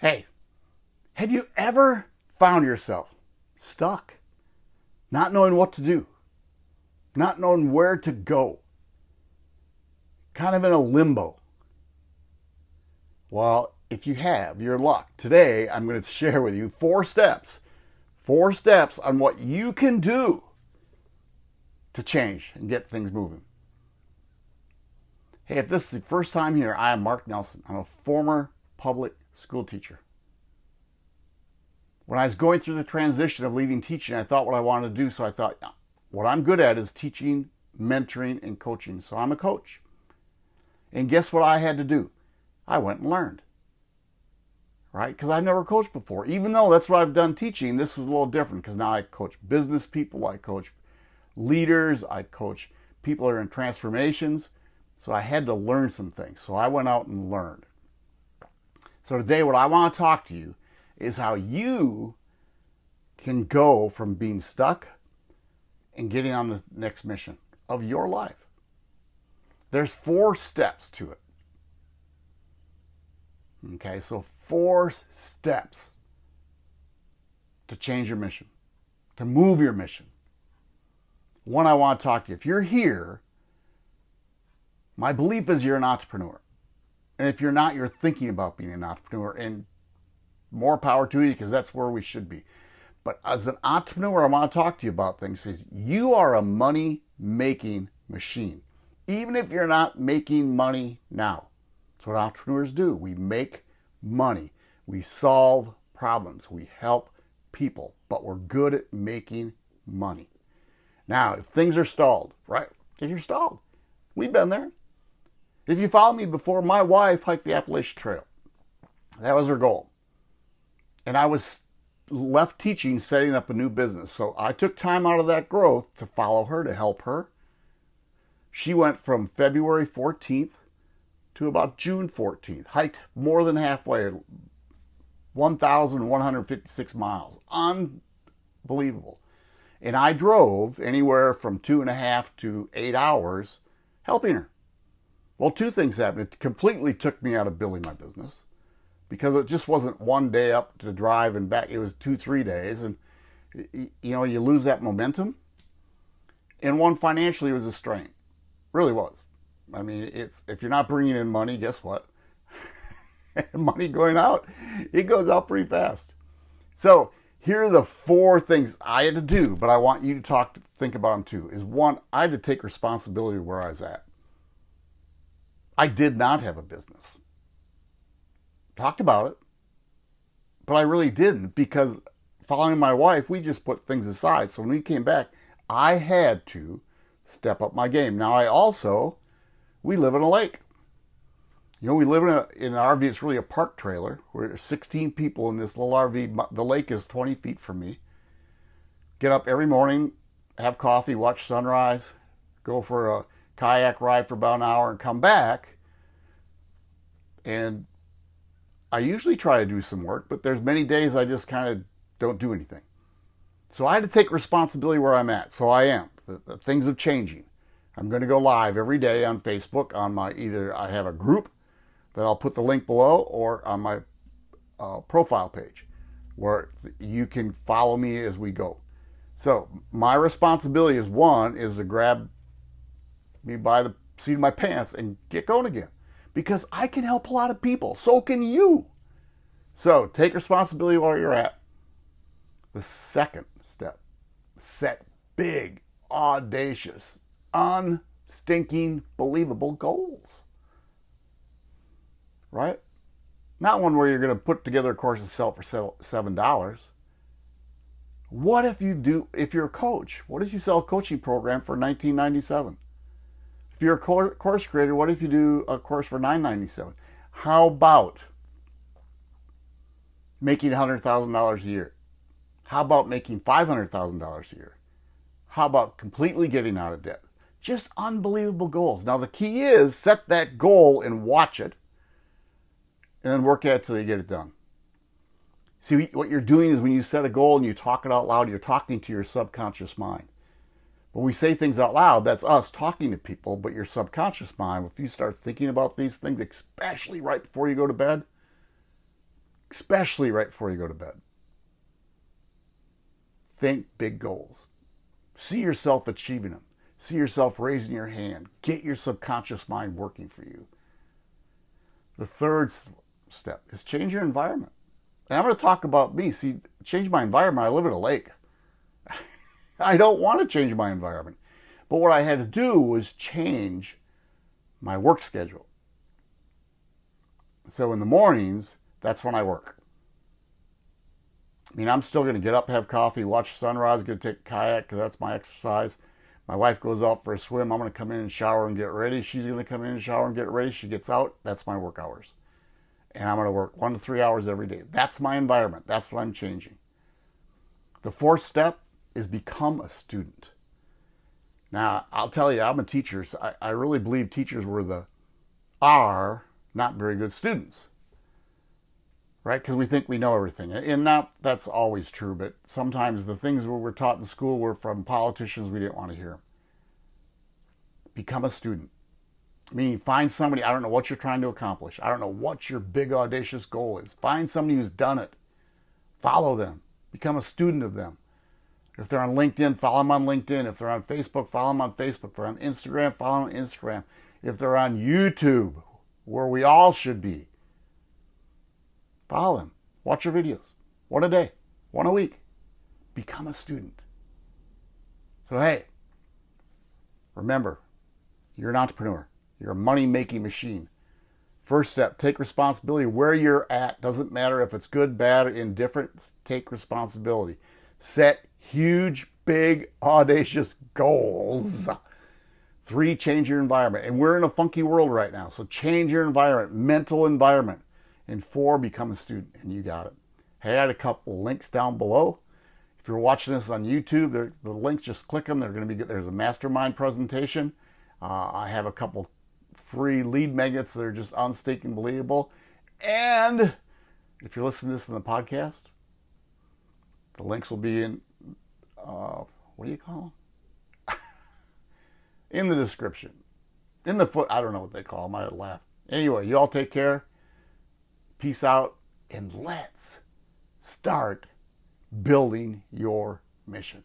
Hey, have you ever found yourself stuck, not knowing what to do, not knowing where to go, kind of in a limbo? Well, if you have, your luck. Today, I'm going to share with you four steps, four steps on what you can do to change and get things moving. Hey, if this is the first time here, I am Mark Nelson. I'm a former public school teacher. When I was going through the transition of leaving teaching, I thought what I wanted to do. So I thought, what I'm good at is teaching, mentoring, and coaching. So I'm a coach. And guess what I had to do? I went and learned. Right? Because I've never coached before. Even though that's what I've done teaching, this was a little different because now I coach business people, I coach leaders, I coach people that are in transformations. So I had to learn some things. So I went out and learned. So today, what I want to talk to you is how you can go from being stuck and getting on the next mission of your life. There's four steps to it. Okay, so four steps to change your mission, to move your mission. One, I want to talk to you. If you're here, my belief is you're an entrepreneur. And if you're not, you're thinking about being an entrepreneur. And more power to you because that's where we should be. But as an entrepreneur, I want to talk to you about things. Is you are a money making machine, even if you're not making money now. That's what entrepreneurs do. We make money. We solve problems. We help people, but we're good at making money. Now, if things are stalled, right? If you're stalled, we've been there. If you follow me before, my wife hiked the Appalachian Trail. That was her goal and I was left teaching, setting up a new business. So I took time out of that growth to follow her, to help her. She went from February 14th to about June 14th, hiked more than halfway, 1,156 miles. Unbelievable. And I drove anywhere from two and a half to eight hours helping her. Well, two things happened. It completely took me out of building my business because it just wasn't one day up to drive and back. It was two, three days. And, you know, you lose that momentum. And one financially it was a strain. Really was. I mean, it's if you're not bringing in money, guess what? money going out, it goes out pretty fast. So here are the four things I had to do, but I want you to talk, think about them too. Is one, I had to take responsibility where I was at. I did not have a business talked about it, but I really didn't because following my wife, we just put things aside. So when we came back, I had to step up my game. Now I also, we live in a lake. You know, we live in, a, in an RV. It's really a park trailer. We're 16 people in this little RV. The lake is 20 feet from me. Get up every morning, have coffee, watch sunrise, go for a kayak ride for about an hour and come back and I usually try to do some work, but there's many days I just kind of don't do anything. So I had to take responsibility where I'm at. So I am. The, the things are changing. I'm going to go live every day on Facebook on my either I have a group that I'll put the link below or on my uh, profile page where you can follow me as we go. So my responsibility is one is to grab me by the seat of my pants and get going again because I can help a lot of people. So can you. So take responsibility where you're at. The second step, set big, audacious, unstinking, believable goals. Right? Not one where you're going to put together a course and sell it for $7. What if you do, if you're a coach, what if you sell a coaching program for 1997? If you're a course creator, what if you do a course for $9.97? How about making $100,000 a year? How about making $500,000 a year? How about completely getting out of debt? Just unbelievable goals. Now, the key is set that goal and watch it, and then work at it till you get it done. See, what you're doing is when you set a goal and you talk it out loud, you're talking to your subconscious mind. When we say things out loud, that's us talking to people, but your subconscious mind, if you start thinking about these things, especially right before you go to bed, especially right before you go to bed. Think big goals. See yourself achieving them. See yourself raising your hand. Get your subconscious mind working for you. The third step is change your environment. And I'm going to talk about me. See, change my environment. I live at a lake. I don't want to change my environment. But what I had to do was change my work schedule. So in the mornings, that's when I work. I mean, I'm still going to get up, have coffee, watch sunrise, go take kayak because that's my exercise. My wife goes out for a swim. I'm going to come in and shower and get ready. She's going to come in and shower and get ready. She gets out. That's my work hours. And I'm going to work one to three hours every day. That's my environment. That's what I'm changing. The fourth step is become a student. Now, I'll tell you, I'm a teacher. So I, I really believe teachers were the, are not very good students right? Because we think we know everything. And that, that's always true, but sometimes the things we were taught in school were from politicians we didn't want to hear. Become a student. Meaning find somebody, I don't know what you're trying to accomplish. I don't know what your big audacious goal is. Find somebody who's done it. Follow them. Become a student of them. If they're on LinkedIn, follow them on LinkedIn. If they're on Facebook, follow them on Facebook. If they're on Instagram, follow them on Instagram. If they're on YouTube, where we all should be, Follow them. Watch your videos. One a day, one a week. Become a student. So, hey, remember, you're an entrepreneur. You're a money making machine. First step, take responsibility where you're at. Doesn't matter if it's good, bad, or indifferent. Take responsibility. Set huge, big, audacious goals. Three, change your environment. And we're in a funky world right now. So change your environment, mental environment. And four, become a student, and you got it. Hey, I had a couple links down below. If you're watching this on YouTube, the links, just click them. They're going to be There's a mastermind presentation. Uh, I have a couple free lead magnets that are just unstaking believable. And if you're listening to this in the podcast, the links will be in, uh, what do you call them? in the description. In the foot, I don't know what they call them. I laugh. Anyway, you all take care. Peace out, and let's start building your mission.